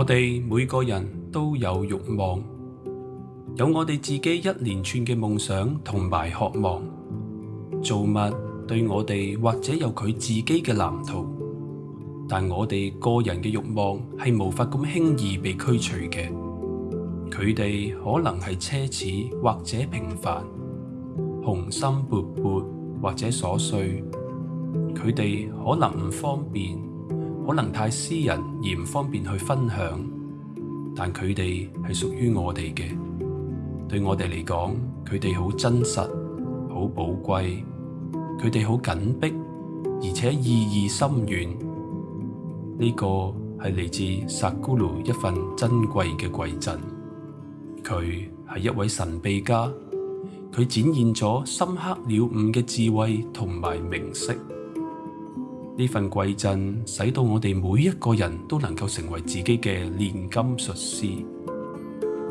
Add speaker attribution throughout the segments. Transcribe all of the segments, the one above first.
Speaker 1: 我哋每個人都有慾望，有我哋自己一連串嘅夢想同埋渴望。造物對我哋或者有佢自己嘅藍圖，但我哋個人嘅慾望係無法咁輕易被驅除嘅。佢哋可能係奢侈或者平凡，雄心勃勃或者琐碎。佢哋可能唔方便，可能太私人而唔方便去分享，但佢哋系属于我哋嘅。对我哋嚟讲，佢哋好真实，好宝贵。佢哋好紧迫，而且意义深远。呢、个系嚟自萨古魯一份珍贵嘅饋贈。佢系一位神秘家，佢展现咗深刻了悟嘅智慧同埋明晰。呢份饋贈使到我哋每一個人都能夠成為自己嘅煉金術師，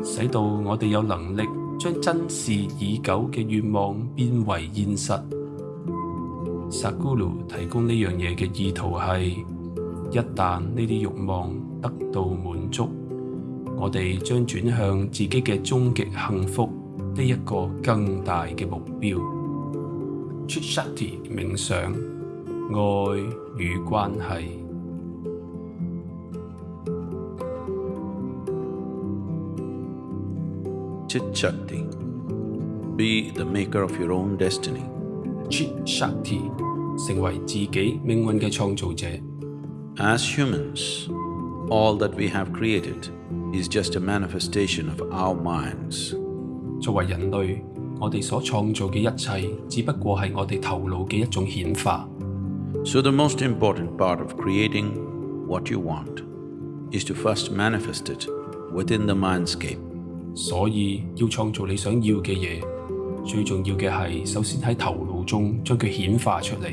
Speaker 1: 使到我哋有能力將珍視已久嘅願望變為現實。薩古魯提供呢樣嘢嘅意圖係，一旦呢啲慾望得到滿足，我哋將轉向自己嘅終極幸福呢一個更大嘅目標。Chit-Shakti 冥想，愛與關係。
Speaker 2: Chit-Shakti. Be the maker of your own destiny.
Speaker 1: Chit-Shakti 成為自己命運嘅創造者。
Speaker 2: As humans, all that we have created is just a manifestation of our minds.
Speaker 1: 作為人類，我哋所創造嘅一切，只不過係我哋頭腦嘅一種顯化。
Speaker 2: So the most important part of creating what you want is to first manifest it within the mindscape.
Speaker 1: 所以要创造你想要嘅嘢，最重要嘅系首先喺头脑中将佢显化出嚟。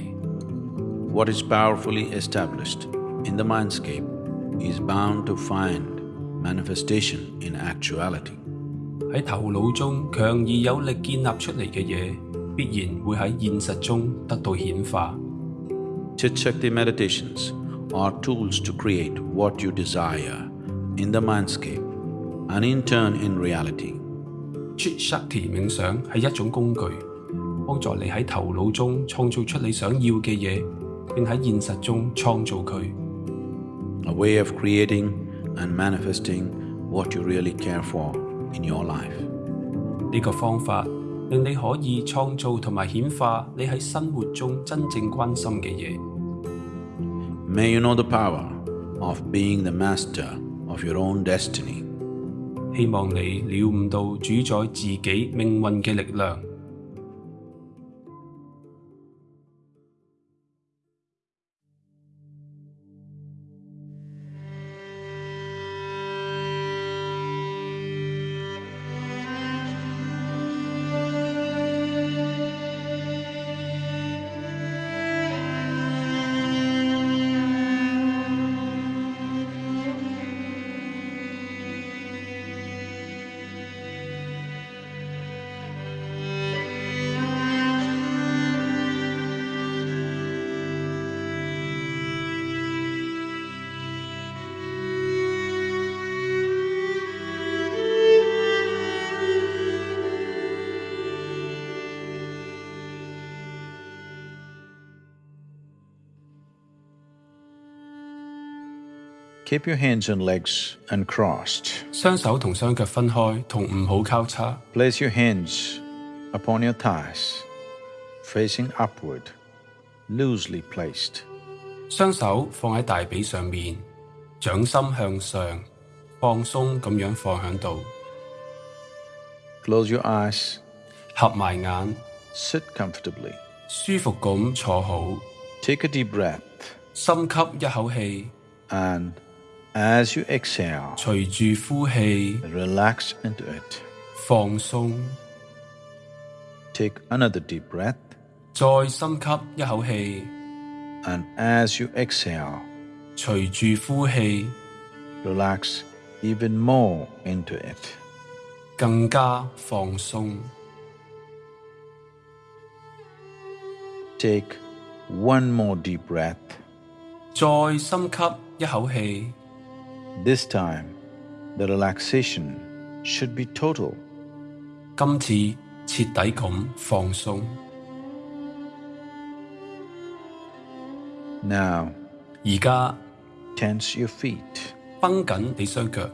Speaker 2: What is powerfully established in the mindscape is bound to find manifestation in actuality.
Speaker 1: 喺头脑中强而有力建立出嚟嘅嘢，必然会喺现实中得到显化。
Speaker 2: Chit-Shakti meditations are tools to create what you desire in the mindscape and in turn in reality.
Speaker 1: Chit-Shakti 冥想系一种工具，帮助你喺头脑中创造出你想要嘅嘢，并喺现实中创造佢。
Speaker 2: A way of creating and manifesting what you really care for in your life.
Speaker 1: 呢个方法 令你可以創造同埋顯化你喺生活中真正關心嘅嘢。
Speaker 2: May you know the power of being the master of your own destiny.
Speaker 1: 希望你了悟到主宰自己命運嘅力量。
Speaker 2: Keep your hands and legs uncrossed.
Speaker 1: 双手同双脚分开，同唔好交叉。
Speaker 2: Place your hands upon your thighs, facing upward, loosely placed.
Speaker 1: 双手放喺大髀上面，掌心向上，放松咁样放喺度。
Speaker 2: Close your eyes,
Speaker 1: 合埋眼，
Speaker 2: sit comfortably.
Speaker 1: 舒服咁坐好，
Speaker 2: Take a deep breath,
Speaker 1: 深吸一口气，
Speaker 2: and as you exhale,
Speaker 1: 随住呼气
Speaker 2: relax into it.
Speaker 1: 放松，
Speaker 2: Take another deep breath,
Speaker 1: 再深吸一口气，
Speaker 2: and as you exhale,
Speaker 1: 随住呼气
Speaker 2: relax even more into it.
Speaker 1: 更加放松。
Speaker 2: Take one more deep breath,
Speaker 1: 再深吸一口气，
Speaker 2: This time, the relaxation should be total.
Speaker 1: 今次彻底咁放松。
Speaker 2: Now,
Speaker 1: 而家
Speaker 2: tense your feet,
Speaker 1: 绷紧你双脚，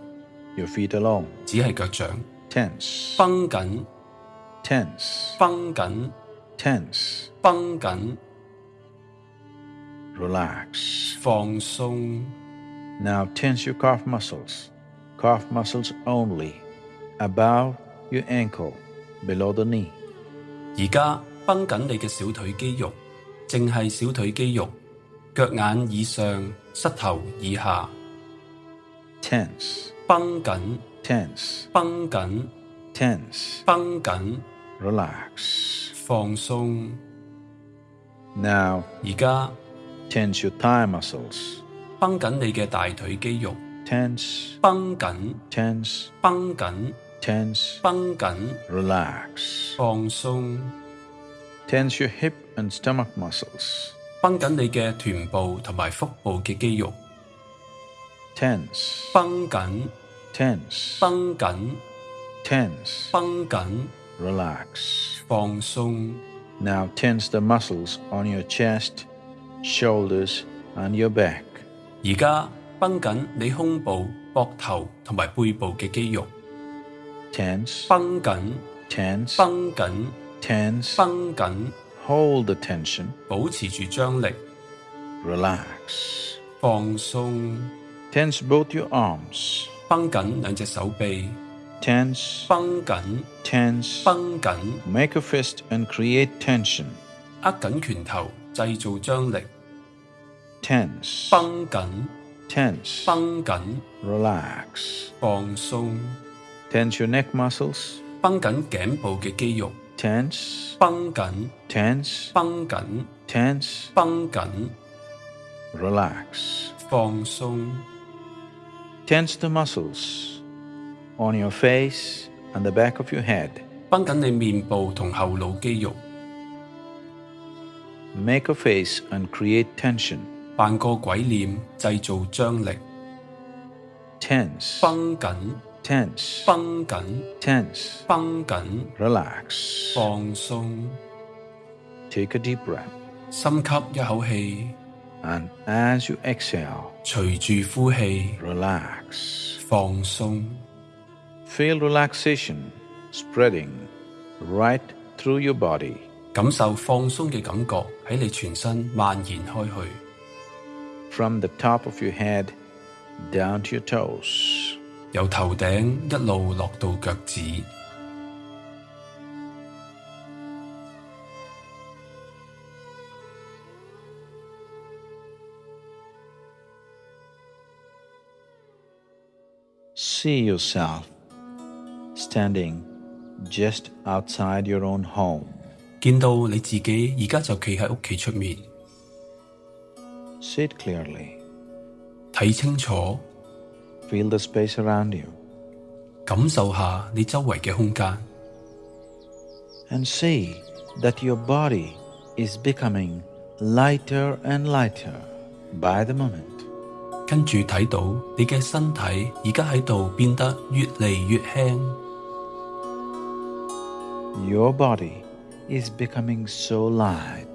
Speaker 2: your feet alone.
Speaker 1: 只系脚掌，
Speaker 2: Tense,
Speaker 1: 绷紧，
Speaker 2: tense,
Speaker 1: 绷紧，
Speaker 2: tense.
Speaker 1: 绷紧，
Speaker 2: Relax.
Speaker 1: 放松。
Speaker 2: Now tense your calf muscles, calf muscles only, above your ankle, below the knee.
Speaker 1: 而家绷紧你嘅小腿肌肉，净系小腿肌肉，脚眼以上，膝头以下，
Speaker 2: Tense,
Speaker 1: 绷紧，
Speaker 2: tense,
Speaker 1: 绷紧，
Speaker 2: tense.
Speaker 1: 绷紧，
Speaker 2: Relax.
Speaker 1: 放松。
Speaker 2: Now
Speaker 1: 而家
Speaker 2: tense your thigh muscles.
Speaker 1: 绷紧你嘅大腿肌肉，
Speaker 2: Tense,
Speaker 1: 绷紧，
Speaker 2: tense,
Speaker 1: 绷紧，
Speaker 2: tense.
Speaker 1: 绷紧，
Speaker 2: Relax.
Speaker 1: 放松。
Speaker 2: Tense your hip and stomach muscles.
Speaker 1: 绷紧你嘅臀部同埋腹部嘅肌肉，
Speaker 2: Tense,
Speaker 1: 绷紧，
Speaker 2: tense,
Speaker 1: 绷紧，
Speaker 2: tense.
Speaker 1: 绷紧，
Speaker 2: Relax.
Speaker 1: 放松。
Speaker 2: Now tense the muscles on your chest, shoulders, and your back.
Speaker 1: 而家繃緊你胸部、膊頭同埋背部嘅肌肉
Speaker 2: ，Tense,
Speaker 1: 繃緊
Speaker 2: ，tense,
Speaker 1: 繃緊
Speaker 2: ，tense.
Speaker 1: 繃緊
Speaker 2: ，Hold the tension.
Speaker 1: 保持住張力
Speaker 2: ，Relax.
Speaker 1: 放鬆。
Speaker 2: Tense both your arms.
Speaker 1: 繃緊兩隻手臂
Speaker 2: ，Tense,
Speaker 1: 繃緊
Speaker 2: ，tense.
Speaker 1: 繃緊
Speaker 2: ，Make a fist and create tension.
Speaker 1: 握緊拳頭，製造張力，
Speaker 2: Tense,
Speaker 1: 绷紧，
Speaker 2: tense.
Speaker 1: 绷紧，
Speaker 2: Relax.
Speaker 1: 放松。
Speaker 2: Tense your neck muscles.
Speaker 1: 绷紧颈部嘅肌肉，
Speaker 2: Tense,
Speaker 1: 绷紧，
Speaker 2: tense,
Speaker 1: 绷紧，
Speaker 2: tense.
Speaker 1: 绷紧，
Speaker 2: Relax.
Speaker 1: 放松。
Speaker 2: Tense the muscles on your face and the back of your head.
Speaker 1: 绷紧你面部同后脑肌肉，
Speaker 2: Make a face and create tension.
Speaker 1: 扮個鬼臉，製造張力。
Speaker 2: Tense,
Speaker 1: 繃緊
Speaker 2: ，tense,
Speaker 1: 繃緊
Speaker 2: ，tense.
Speaker 1: 繃緊
Speaker 2: ，Relax.
Speaker 1: 放鬆。
Speaker 2: Take a deep breath.
Speaker 1: 深吸一口氣
Speaker 2: ，And as you exhale,
Speaker 1: 隨住呼氣
Speaker 2: ，relax.
Speaker 1: 放鬆。
Speaker 2: Feel relaxation spreading right through your body.
Speaker 1: 感受放鬆嘅感覺喺你全身蔓延開去，
Speaker 2: from the top of your head down to your toes.
Speaker 1: 由头顶一路落到脚趾。
Speaker 2: See yourself standing just outside your own home.
Speaker 1: 见到你自己而家就企喺屋企出面，
Speaker 2: See it clearly.
Speaker 1: 睇清楚，
Speaker 2: Feel the space around you
Speaker 1: 感受下你周围嘅空间，
Speaker 2: and see that your body is becoming lighter and lighter by the moment.
Speaker 1: 跟住睇到你嘅身体而家喺度变得越嚟越轻，
Speaker 2: Your body is becoming so light.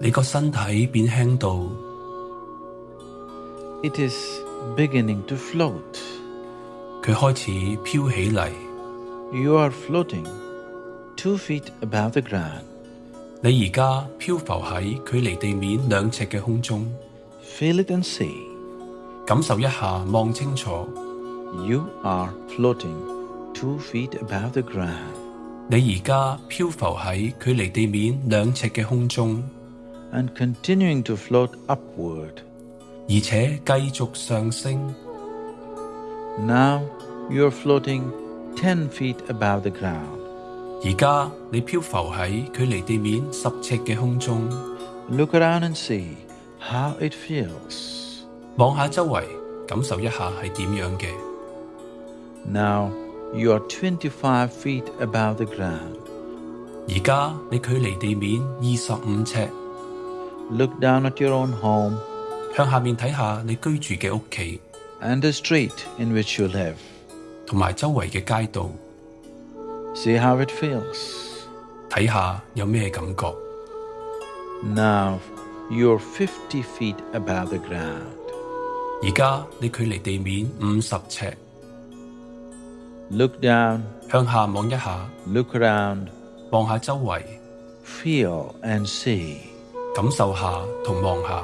Speaker 1: 你个身体变轻到
Speaker 2: It is beginning to float.
Speaker 1: 佢开始飘起嚟。
Speaker 2: You are floating two feet above the ground.
Speaker 1: 你而家漂浮喺距离地面两尺嘅空中，
Speaker 2: Feel it and see.
Speaker 1: 感受一下，望清楚，
Speaker 2: You are floating two feet above the ground
Speaker 1: 你而家漂浮喺距离地面两尺嘅空中，
Speaker 2: and continuing to float upward.
Speaker 1: 而且继续上升。
Speaker 2: Now you are floating ten feet above the ground.
Speaker 1: 而家你漂浮喺距离地面十尺嘅空中，
Speaker 2: Look around and see how it feels.
Speaker 1: 望下周围，感受一下系点样嘅。
Speaker 2: Now you are twenty-five feet above the ground.
Speaker 1: 而家你距离地面二十五尺，
Speaker 2: Look down at your own home
Speaker 1: 向下面睇下你居住嘅屋企
Speaker 2: ，and the street in which you live.
Speaker 1: 同埋周圍嘅街道
Speaker 2: ，See how it feels.
Speaker 1: 睇下有咩感覺。
Speaker 2: Now you're 50 feet above the ground.
Speaker 1: 而家你距離地面五十尺
Speaker 2: ，Look down,
Speaker 1: 向下望一下
Speaker 2: ，look around,
Speaker 1: 望下周圍
Speaker 2: ，feel and see.
Speaker 1: 感受下同望下。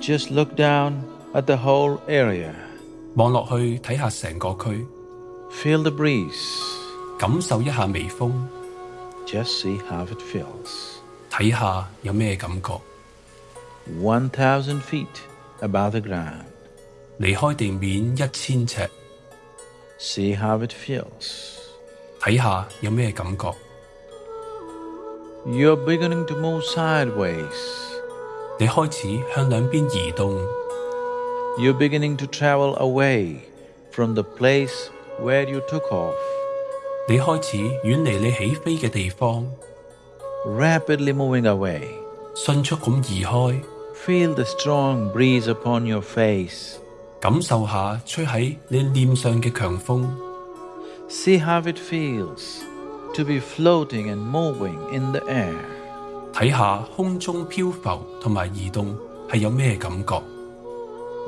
Speaker 2: Just look down at the whole area.
Speaker 1: 望落去睇下成个区，
Speaker 2: Feel the breeze.
Speaker 1: 感受一下微风，
Speaker 2: Just see how it feels.
Speaker 1: 睇下有咩感觉。
Speaker 2: 1,000 feet above the ground.
Speaker 1: 离开地面一千尺，
Speaker 2: See how it feels.
Speaker 1: 睇下有咩感觉。
Speaker 2: You're beginning to move sideways.
Speaker 1: 你开始向两边移动，
Speaker 2: You're beginning to travel away from the place where you took off.
Speaker 1: 你开始远离你起飞嘅地方，
Speaker 2: Rapidly moving away.
Speaker 1: 迅速咁移开，
Speaker 2: Feel the strong breeze upon your face.
Speaker 1: 感受下吹喺你脸上嘅强风，
Speaker 2: See how it feels to be floating and moving in the air.
Speaker 1: 睇下空中漂浮同埋移動係有咩感覺。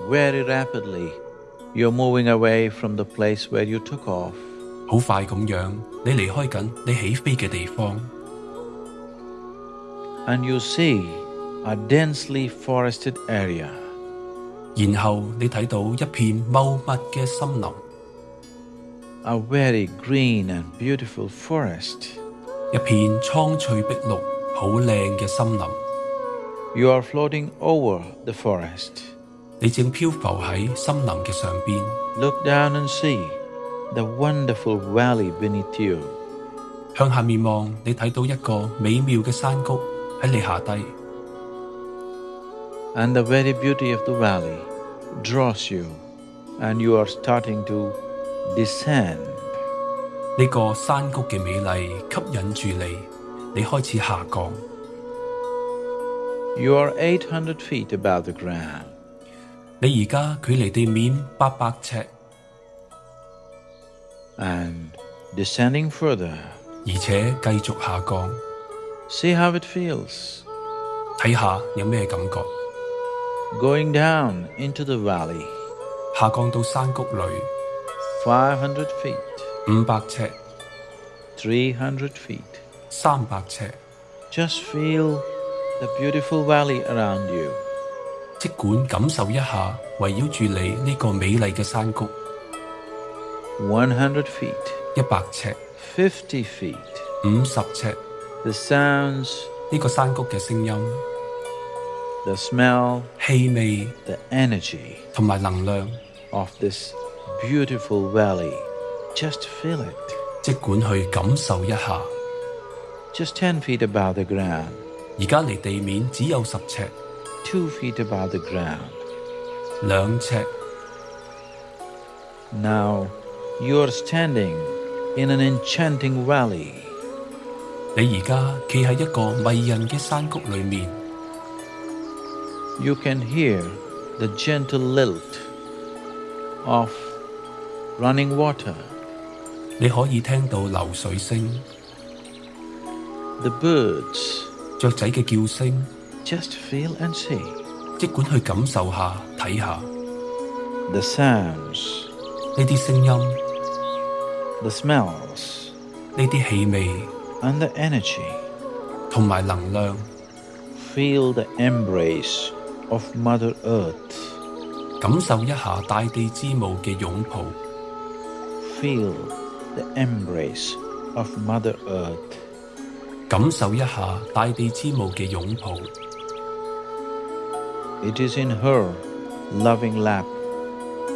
Speaker 2: Very rapidly, you're moving away from the place where you took off.
Speaker 1: 好快咁樣，你離開緊你起飛嘅地方
Speaker 2: ，and you see a densely forested area.
Speaker 1: 然後你睇到一片茂密嘅森林
Speaker 2: ，a very green and beautiful forest.
Speaker 1: 一片蒼翠碧綠、好靚嘅森林。
Speaker 2: You are floating over the forest.
Speaker 1: 你正漂浮喺森林嘅上邊
Speaker 2: ，Look down and see the wonderful valley beneath you.
Speaker 1: 向下面望，你睇到一個美妙嘅山谷喺你下低
Speaker 2: ，And the very beauty of the valley draws you, and you are starting to descend.
Speaker 1: 呢個山谷嘅美麗吸引住你，你开始下降。
Speaker 2: You are 800 feet above the ground.
Speaker 1: 你而家距离地面八百尺，
Speaker 2: and descending further.
Speaker 1: 而且继续下降，
Speaker 2: See how it feels.
Speaker 1: 睇下有咩感觉。
Speaker 2: Going down into the valley,
Speaker 1: 下降到山谷里
Speaker 2: 500 feet,
Speaker 1: 五百尺、
Speaker 2: 300 feet.
Speaker 1: 三百尺
Speaker 2: ，Just feel the beautiful valley around you.
Speaker 1: 即管感受一下圍繞住你呢個美麗嘅山谷。
Speaker 2: One hundred feet,
Speaker 1: 一百尺、
Speaker 2: 50 feet.
Speaker 1: 五十尺
Speaker 2: ，The sounds,
Speaker 1: 呢個山谷嘅聲音、
Speaker 2: the smell,
Speaker 1: 氣味
Speaker 2: the energy
Speaker 1: 同埋能量
Speaker 2: ，of this beautiful valley. Just feel it.
Speaker 1: 即管去感受一下。
Speaker 2: Just 10 feet above the ground,
Speaker 1: 而家离地面只有十尺、
Speaker 2: 2 feet above the ground.
Speaker 1: 两尺，
Speaker 2: Now you are standing in an enchanting valley.
Speaker 1: 你而家企喺一个迷人嘅山谷里面，
Speaker 2: You can hear the gentle lilt of running water,
Speaker 1: 你可以听到流水声、
Speaker 2: the birds.
Speaker 1: 雀仔嘅叫声，
Speaker 2: Just feel and see
Speaker 1: 即管去感受下、睇下
Speaker 2: the sounds,
Speaker 1: 呢啲声音、
Speaker 2: the smells,
Speaker 1: 呢啲气味
Speaker 2: and the energy.
Speaker 1: 同埋能量，
Speaker 2: Feel the embrace of Mother Earth.
Speaker 1: 感受一下大地之母嘅拥抱，
Speaker 2: Feel the embrace of Mother Earth.
Speaker 1: 感受一下大地之母嘅擁抱。
Speaker 2: It is in her loving lap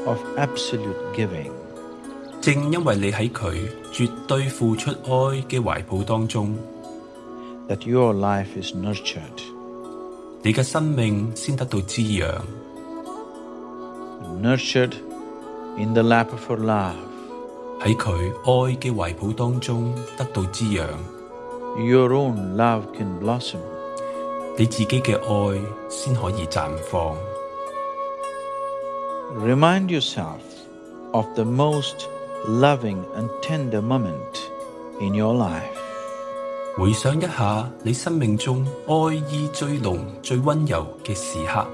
Speaker 2: of absolute giving.
Speaker 1: 正因為你喺佢絕對付出愛嘅懷抱當中
Speaker 2: ，that your life is nurtured,
Speaker 1: 你嘅生命先得到滋養
Speaker 2: ，nurtured in the lap of her love.
Speaker 1: 喺佢愛嘅懷抱當中得到滋養，
Speaker 2: Your own love can blossom.
Speaker 1: 你自己嘅爱先可以绽放。
Speaker 2: Remind yourself of the most loving and tender moment in your life.
Speaker 1: 回想一下你生命中爱意最浓、最温柔嘅时刻，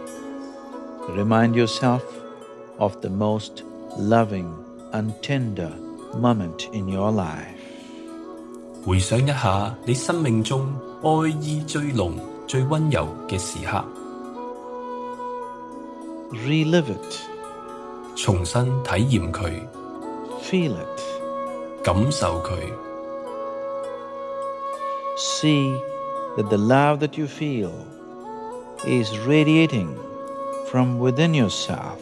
Speaker 2: Remind yourself of the most loving and tender moment in your life.
Speaker 1: 回想一下你生命中爱意最浓、最温柔嘅时刻
Speaker 2: ，Relive it,
Speaker 1: 重新体验佢
Speaker 2: ，feel it,
Speaker 1: 感受佢。
Speaker 2: see that the love that you feel is radiating from within yourself.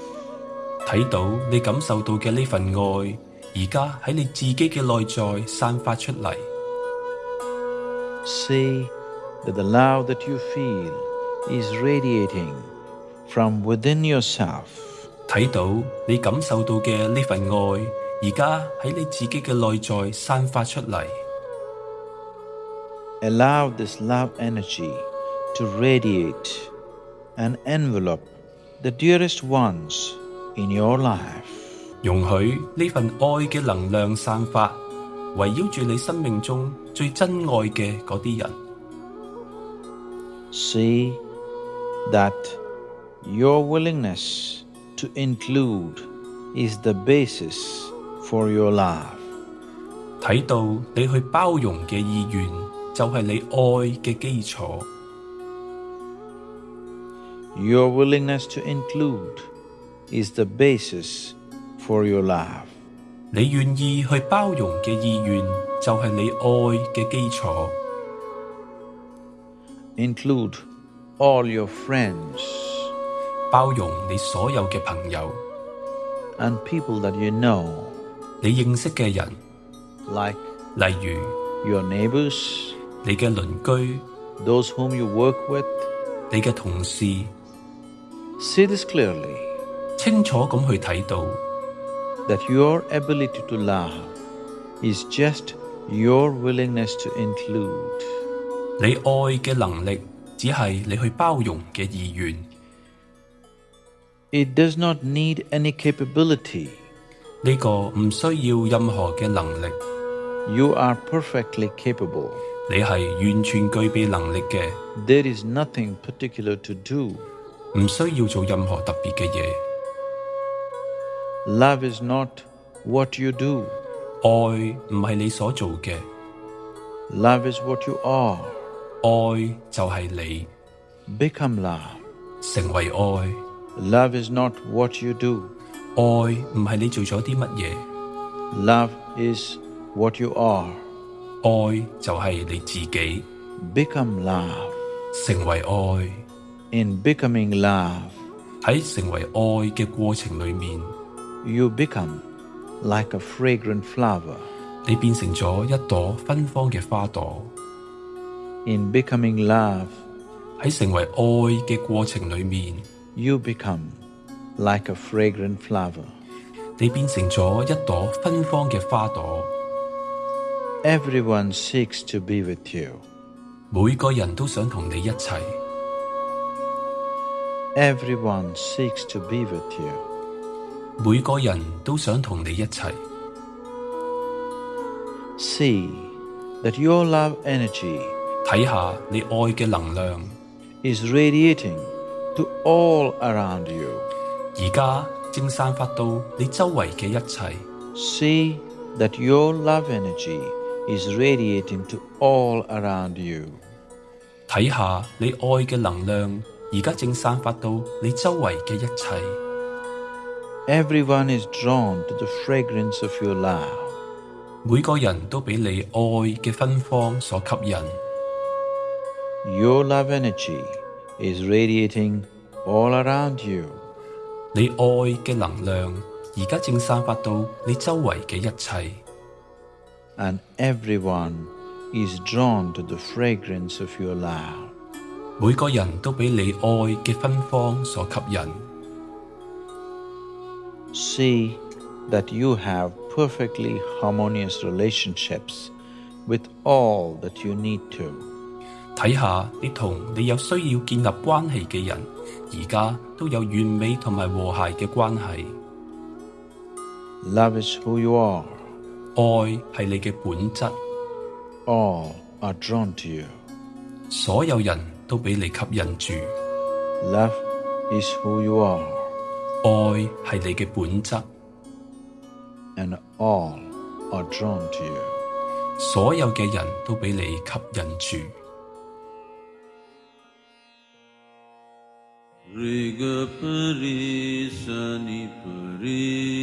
Speaker 1: 睇到你感受到嘅呢份爱，而家喺你自己嘅内在散发出嚟。
Speaker 2: See that the love that you feel is radiating from within yourself.
Speaker 1: 睇到你感受到嘅呢份爱，而家喺你自己嘅内在散发出嚟。
Speaker 2: Allow this love energy to radiate and envelope the dearest ones in your life.
Speaker 1: 容许呢份爱嘅能量散发，围绕住你生命中 最珍爱嘅嗰啲人。
Speaker 2: See that your willingness to include is the basis for your love.
Speaker 1: 睇到你去包容嘅意愿，就系你爱嘅基础。
Speaker 2: Your willingness to include is the basis for your love.
Speaker 1: 你願意去包容嘅意願，就係你愛嘅基礎。
Speaker 2: Include all your friends
Speaker 1: 包容你所有嘅朋友
Speaker 2: ，and people that you know,
Speaker 1: 你認識嘅人
Speaker 2: ，like
Speaker 1: 例如
Speaker 2: your neighbors,
Speaker 1: 你嘅鄰居、
Speaker 2: those whom you work with.
Speaker 1: 你嘅同事
Speaker 2: ，See this clearly
Speaker 1: 清楚咁去睇到，
Speaker 2: that your ability to love is just your willingness to include.
Speaker 1: 你爱嘅能力只系你去包容嘅意愿，
Speaker 2: It does not need any capability.
Speaker 1: 呢个唔需要任何嘅能力，
Speaker 2: You are perfectly capable.
Speaker 1: 你系完全具备能力嘅，
Speaker 2: There is nothing particular to do.
Speaker 1: 唔需要做任何特别嘅嘢。
Speaker 2: Love is not what you do.
Speaker 1: 爱唔系你所做嘅，
Speaker 2: Love is what you are.
Speaker 1: 爱就系你
Speaker 2: Become love.
Speaker 1: 成为爱。
Speaker 2: Love is not what you do.
Speaker 1: 爱唔系你做咗啲乜嘢，
Speaker 2: Love is what you are.
Speaker 1: 爱就系你自己
Speaker 2: Become love.
Speaker 1: 成为爱。
Speaker 2: In becoming love,
Speaker 1: 喺成为爱嘅过程里面，
Speaker 2: you become like a fragrant flower.
Speaker 1: 你变成咗一朵芬芳嘅花朵。
Speaker 2: In becoming love,
Speaker 1: 喺成为爱嘅过程里面，
Speaker 2: you become like a fragrant flower.
Speaker 1: 你变成咗一朵芬芳嘅花朵。
Speaker 2: Everyone seeks to be with you.
Speaker 1: 每个人都想同你一齐，
Speaker 2: Everyone seeks to be with you.
Speaker 1: 每個人都想同你一齊。
Speaker 2: See that your love energy
Speaker 1: 睇下你愛嘅能量
Speaker 2: ，is radiating to all around you.
Speaker 1: 而家正散發到你周圍嘅一切。
Speaker 2: See that your love energy is radiating to all around you.
Speaker 1: 睇下你愛嘅能量，而家正散發到你周圍嘅一切。
Speaker 2: Everyone is drawn to the fragrance of your love.
Speaker 1: 每个人都俾你爱嘅芬芳所吸引。
Speaker 2: Your love energy is radiating all around you.
Speaker 1: 你爱嘅能量 而家正散发到你周围嘅一切。
Speaker 2: and everyone is drawn to the fragrance of your love.
Speaker 1: 每个人都俾你爱嘅芬芳所吸引。
Speaker 2: See that you have perfectly harmonious relationships with all that you need to.
Speaker 1: 睇下你同你有需要建立关系嘅人，而家都有完美同埋和谐嘅关系。
Speaker 2: Love is who you are.
Speaker 1: 爱系你嘅本质，
Speaker 2: All are drawn to you.
Speaker 1: 所有人都俾你吸引住。
Speaker 2: Love is who you are,
Speaker 1: 爱系你嘅本质，
Speaker 2: and all are drawn to you.
Speaker 1: 所有嘅人都俾你吸引住。
Speaker 3: Riga pari sani pari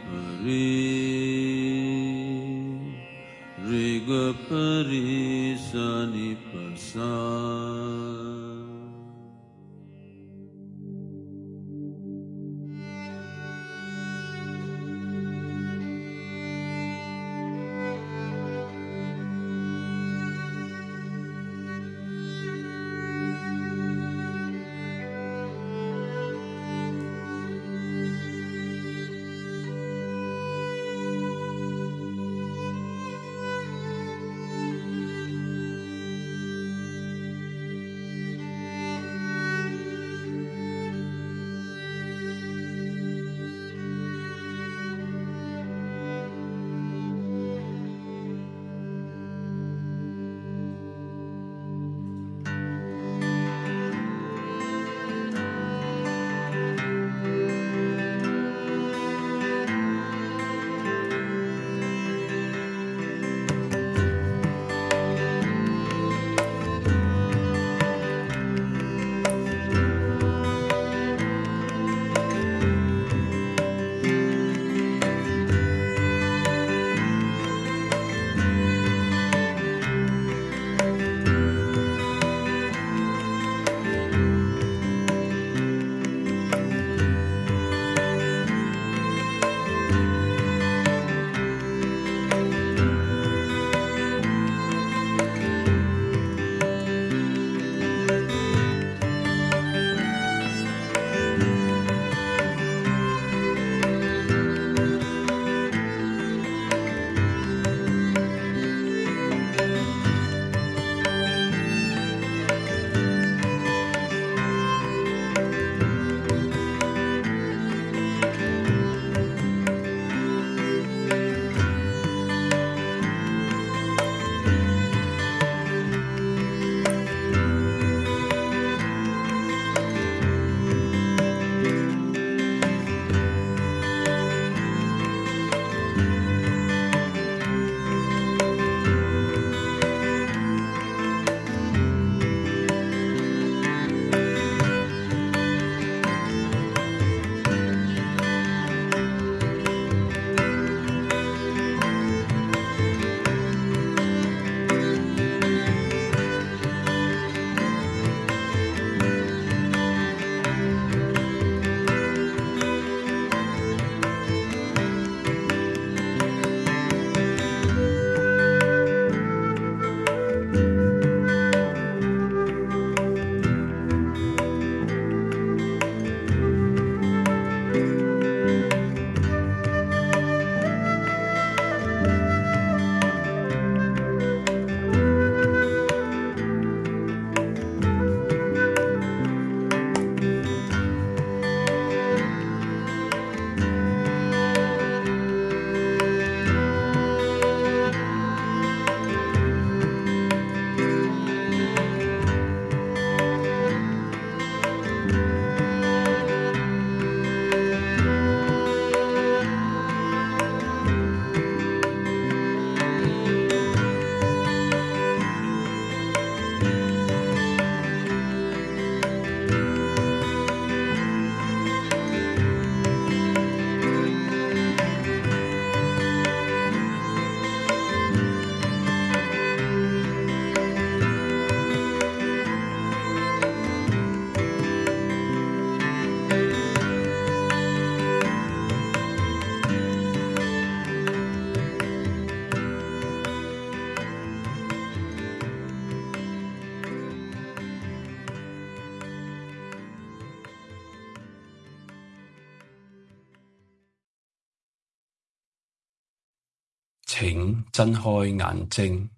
Speaker 3: pasa Riga Riga pari sani
Speaker 1: 睁开眼睛。